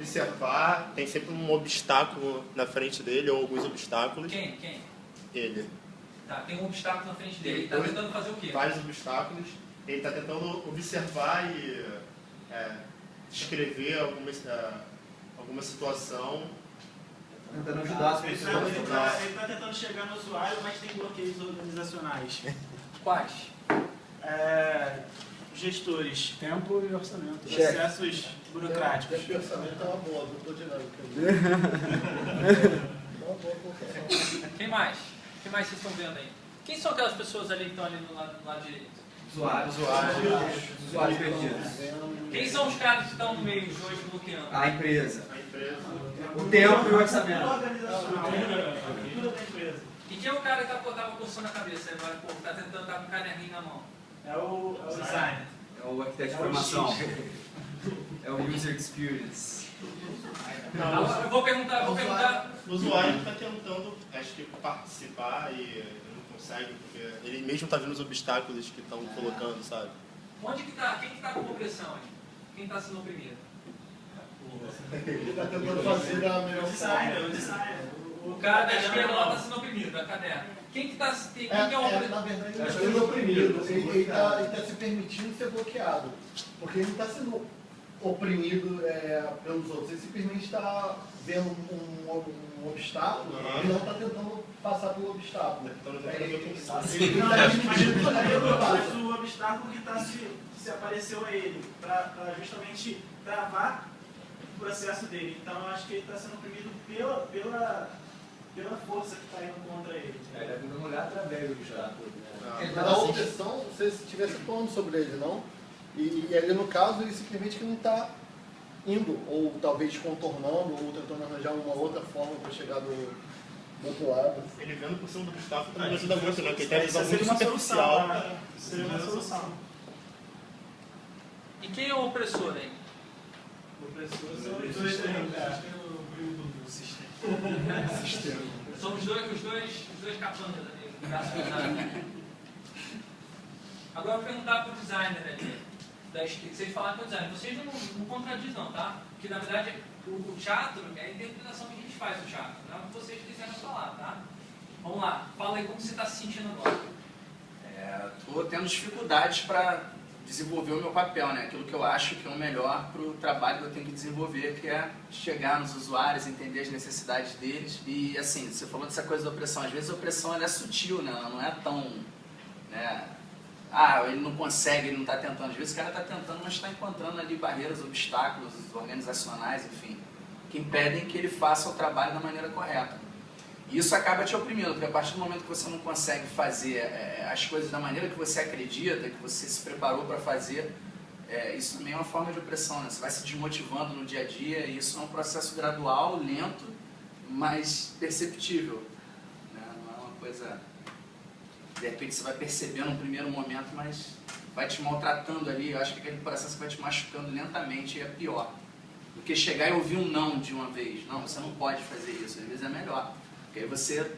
observar, tem sempre um obstáculo na frente dele, ou alguns obstáculos. Quem? Quem? Ele. Tá, tem um obstáculo na frente dele. Ele está tentando fazer o quê? Vários obstáculos. Ele está tentando observar e é, descrever alguma, é, alguma situação. Tentando ajudar as Ele está tá tentando chegar no usuário, mas tem bloqueios organizacionais. Quais? É, gestores, Tempo e orçamento. processos burocráticos. Esse pensamento é uma boa, dinâmica. É uma boa colocação. Quem mais? Quem mais vocês estão vendo aí? Quem são aquelas pessoas ali que estão ali no lado, no lado direito? Usuários. Usuários perdidos. Quem são os caras que estão no meio, dois bloqueando? A empresa. A empresa. O tempo e o orçamento. E quem é o cara que tá, tava coçando a cabeça agora, pô, que tá tentando estar com o caderninho na mão? É o, é o design. É o arquiteto de formação. É o user experience. Eu vou perguntar, eu vou perguntar. O usuário está tentando, acho que, participar e não consegue, porque ele mesmo está vendo os obstáculos que estão colocando, sabe? Onde que tá? Quem que tá com opressão aí? Quem tá sendo oprimido? Ele está tentando fazer da É melhor o designer, designer. O cara da esquerda lá tá sendo oprimido, da caderno. Quem que tá. Quem, quem É, que é o é, oprimido? na verdade, ele está sendo oprimido. Ele está se permitindo ser bloqueado. Porque ele não está sendo oprimido é, pelos outros. Ele simplesmente está vendo um, um obstáculo Aham. e não está tentando passar pelo obstáculo. Então, ele É, tá está ele Não, tá mas, não mas passa. o obstáculo que, tá se, se apareceu a ele, para justamente travar o processo dele. Então eu acho que ele está sendo oprimido pela, pela, pela força que está indo contra ele. É, ele tá olhar através do obstáculo. Mas a obsessão, você estivesse falando sobre ele, não? E, e ali no caso, ele simplesmente que não está indo, ou talvez contornando, ou tentando arranjar uma outra forma para chegar do, do outro lado. Ele vendo por cima do obstáculo também ajuda muito, né? Porque ele tem seria uma solução. né? Seria uma solução. E quem é o opressor aí? O opressor são os dois aí, cara. São os dois, os dois, os dois capangas ali, o braço. Agora eu vou perguntar para o designer ali, da. Vocês falaram que é o designer. Vocês não, não contradizem não, tá? Porque na verdade o, o teatro é a interpretação que a gente faz do teatro. Não é o que vocês quiserem falar, tá? Vamos lá, fala aí como você está se sentindo agora. Estou tendo dificuldades para desenvolver o meu papel, né? Aquilo que eu acho que é o melhor para o trabalho que eu tenho que desenvolver, que é chegar nos usuários, entender as necessidades deles. E assim, você falou dessa coisa da opressão. Às vezes a opressão é sutil, né? Ela não é tão. Né? Ah, ele não consegue, ele não está tentando. Às vezes o cara está tentando, mas está encontrando ali barreiras, obstáculos organizacionais, enfim, que impedem que ele faça o trabalho da maneira correta. E isso acaba te oprimindo, porque a partir do momento que você não consegue fazer é, as coisas da maneira que você acredita, que você se preparou para fazer, é, isso também é uma forma de opressão, né? Você vai se desmotivando no dia a dia e isso é um processo gradual, lento, mas perceptível. Né? Não é uma coisa... De repente você vai perceber num primeiro momento, mas vai te maltratando ali. Eu acho que aquele processo vai te machucando lentamente e é pior. Do que chegar e ouvir um não de uma vez. Não, você não pode fazer isso. Às vezes é melhor. Porque aí você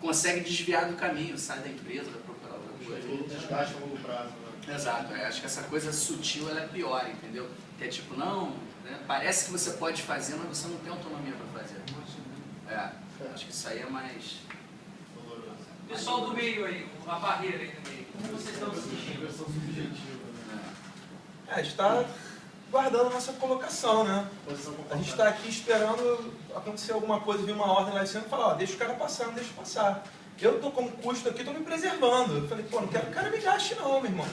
consegue desviar do caminho, sai da empresa, vai procurar outra coisa. Todo desgaste a longo prazo, né? Exato, é, acho que essa coisa sutil ela é pior, entendeu? Que é tipo, não, né, parece que você pode fazer, mas você não tem autonomia para fazer. É, acho que isso aí é mais. Doloroso. Pessoal do meio aí, a barreira aí do meio, como vocês estão se sentindo? Versão subjetiva, né? é, É, a gente está guardando a nossa colocação, né? A gente está aqui esperando acontecer alguma coisa, vir uma ordem lá em cima e falar, ó, deixa o cara passar, não deixa passar. Eu tô como custo aqui, tô me preservando. Eu falei, pô, não quero que o cara me gaste não, meu irmão.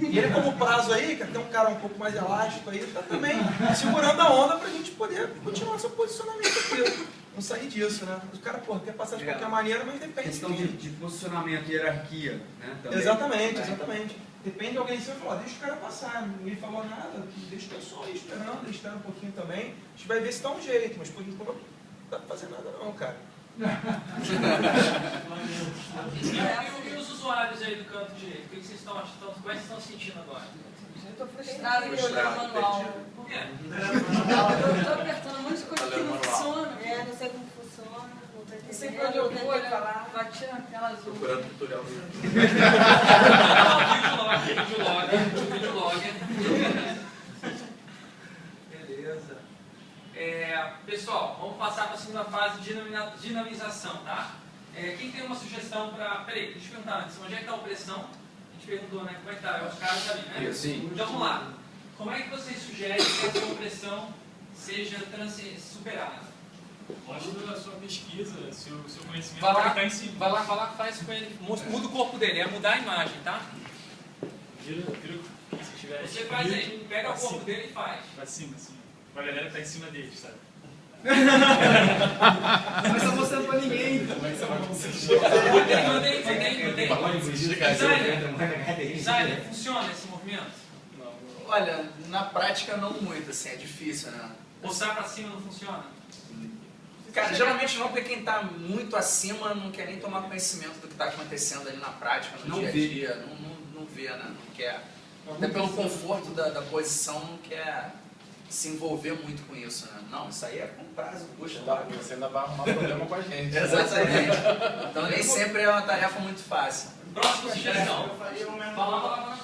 E ele como prazo aí, que tem um cara um pouco mais elástico aí, tá também segurando a onda pra gente poder continuar seu posicionamento aqui. Não sair disso, né? O cara, pô, quer passar de qualquer maneira, mas depende Questão de de, posicionamento, hierarquia, né? Também. Exatamente, É. exatamente. Depende de alguém sempre falar, deixa o cara passar, ninguém falou nada, deixa o pessoal aí esperando, ele espera um pouquinho também. A gente vai ver se dá um jeito, mas por enquanto não dá pra fazer nada não, cara. E, e- e os usuários aí do canto direito, o que vocês estão achando? Como é que vocês estão se sentindo agora? Frustrada em olhar o manual. Por? Eu tô apertando um monte de coisa que Olhando não funciona. É, não sei como funciona. Não sei pra onde eu vou falar. Bati na tela azul. procurando tutorial no Videolog, videolog, videolog. Beleza. É, pessoal, vamos passar para a segunda fase de dinamização, tá? É, quem tem uma sugestão para... Peraí, deixa eu perguntar antes. Onde é que está a opressão? Perguntou, né? Como é que está? É os caras ali, né? Sim. Então vamos lá. Como é que vocês sugerem que essa opressão seja superada? Mostra a sua pesquisa, seu, seu conhecimento Vai lá, estar em cima. vai lá, vai lá, faz com ele. Mostra- Muda o corpo dele, é mudar a imagem, tá? Vira, vira o que você tiver Você faz aí, pega o corpo cima. dele e faz. Pra cima, assim. Pra galera que tá em cima deles, sabe? Não está mostrando pra ninguém. Mantém, mantém, mantém, mantém. Designer, funciona esse movimento? Olha, na prática não muito, assim, é difícil, né? Postar pra cima não funciona? Cara, geralmente não, porque quem tá muito acima não quer nem tomar conhecimento do que tá acontecendo ali na prática, no Não dia a vê. dia. Não, não, não vê, né? Não quer. Até pelo conforto da, da posição, não quer se envolver muito com isso, né? Não, isso aí é com prazo, puxa. Você ainda vai arrumar problema com a gente. Exatamente. Então nem sempre é uma tarefa muito fácil. Próxima sugestão. Eu faria Fala, fala, fala.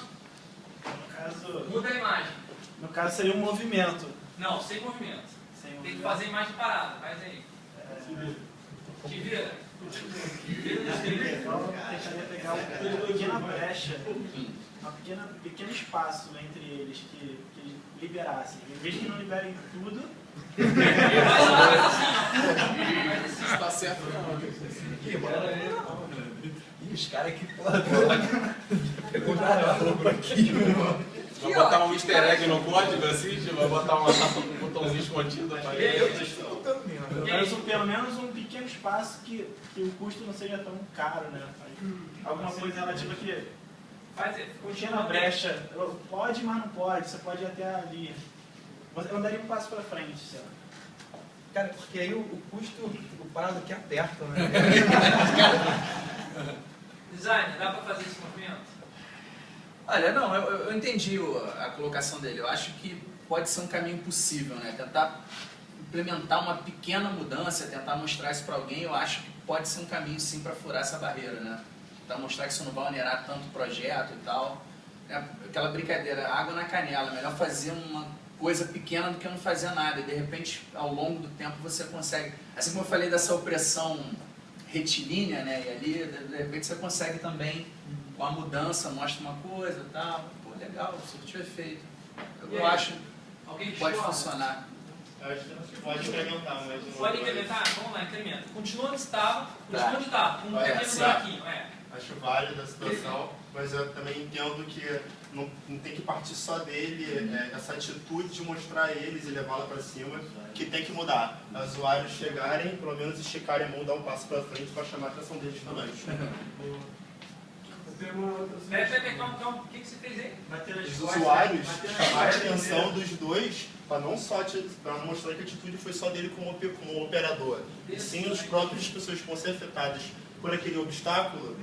Muda a imagem. no caso seria um movimento. Não, sem movimento. Sem Tem que movimento. fazer imagem parada, faz aí. Te vira. Então, tentaria pegar uma pequena brecha, uma pequena, um pequeno espaço entre eles que, que liberassem. Em vez que não liberem tudo. Está certo não. Ih, os caras aqui, porra, pegou na roupa aqui, Vai botar um easter egg no código assim, vai botar uma um botãozinho escondido. pra E aí, ele. eu Tô botando mesmo. pelo menos, um- pelo menos um pequeno espaço que, que o custo não seja tão caro, né? Alguma coisa relativa que Faz Continua brecha, pode, mas não pode, você pode ir até ali. Eu andaria um passo para frente, sei lá. Cara, porque aí o, o custo, o prazo aqui aperta, né? Designer, dá pra fazer esse movimento? Olha, não, eu, eu entendi a colocação dele. Eu acho que pode ser um caminho possível, né? Tentar implementar uma pequena mudança, tentar mostrar isso para alguém, eu acho que pode ser um caminho sim para furar essa barreira, né? Tentar mostrar que isso não vai onerar tanto o projeto e tal. É aquela brincadeira, água na canela, melhor fazer uma coisa pequena do que não fazer nada. E de repente, ao longo do tempo, você consegue. Assim como eu falei dessa opressão retilínea, né? E ali, de repente, você consegue também, com a mudança, mostra uma coisa e tal. Pô, legal, surtiu efeito. Eu, eu acho que pode funcionar. Eu acho que pode incrementar, mas... não- Pode incrementar? Vamos lá, incrementa. Continua onde estava, continua Tá. onde estava, com um É, pequeno buraquinho, é. Acho válido a situação, mas eu também entendo que não, não tem que partir só dele, é, essa atitude de mostrar a eles e levá-la para cima, que tem que mudar. Os usuários chegarem, pelo menos esticarem a mão, dar um passo para frente para chamar a atenção deles também. Peraí, peraí, peraí, calma, calma. O que, que você fez aí? Os usuários chamarem a atenção dos dois para não só para mostrar que a atitude foi só dele como, como operador, e sim os próprios pessoas que vão ser afetadas por aquele obstáculo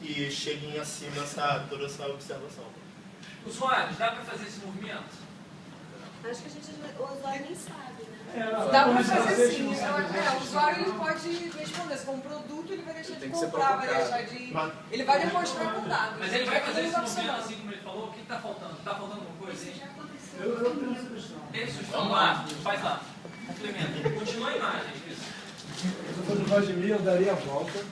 e cheguem acima essa, toda essa observação. Usuários, dá pra fazer esse movimento? Acho que a gente, o usuário nem sabe, né? É, Dá às fazer vezes sim. não Eu- sabe É, o usuário ele pode responder. Se for um produto, ele vai deixar de comprar, vai deixar de. Mas- Ele vai demonstrar com dados. Mas ele vai fazer movimento funcionando. assim como ele falou? O que tá faltando? Tá faltando alguma coisa aí? Eu, eu tenho sugestão. Tem sugestão? lá, faz lá. Complementa. Continua a imagem. Isso. Se eu fosse o Vladimir, eu daria a volta.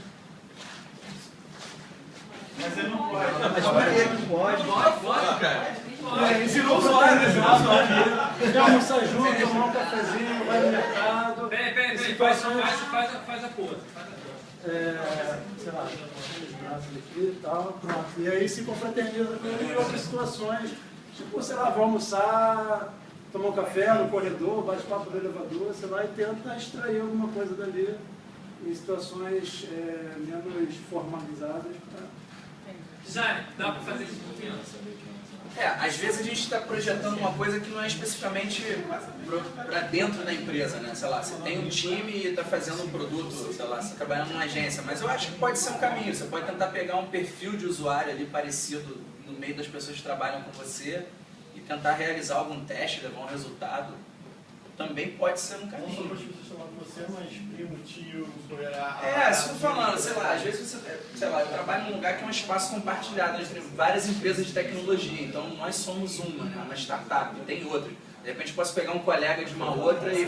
Mas ele não pode. Mas peraí, não pode. Pode, pode, cara. É, ensinou o né? Ensinou o usuário. Quer almoçar junto, tomar um cafezinho, vai no mercado. Peraí, peraí, peraí. Faz, Situações- faz, faz, a- faz a pose. Faz a pose. é, sei lá, os braços aqui e tal, pronto. E aí se confraterniza com ele em outras situações, tipo, sei lá, vou almoçar, tomar um café no corredor, bate papo no elevador, sei lá, e tenta extrair alguma coisa dali em situações é, menos formalizadas pra Design, dá pra fazer esse movimento? É, às vezes a gente está projetando uma coisa que não é especificamente para dentro da empresa, né? Sei lá, você tem um time e está fazendo um produto, sei lá, você trabalhando numa agência, mas eu acho que pode ser um caminho. Você pode tentar pegar um perfil de usuário ali parecido no meio das pessoas que trabalham com você e tentar realizar algum teste, levar um resultado. Também pode ser um Não só para caminho. as pessoas chamar você, mas primo, tio, a... É, isso que eu tô falando, sei lá, às vezes você, sei lá, eu trabalho num lugar que é um espaço compartilhado entre várias empresas de tecnologia, então nós somos uma, né, uma startup, tem outra. De repente eu posso pegar um colega de uma outra e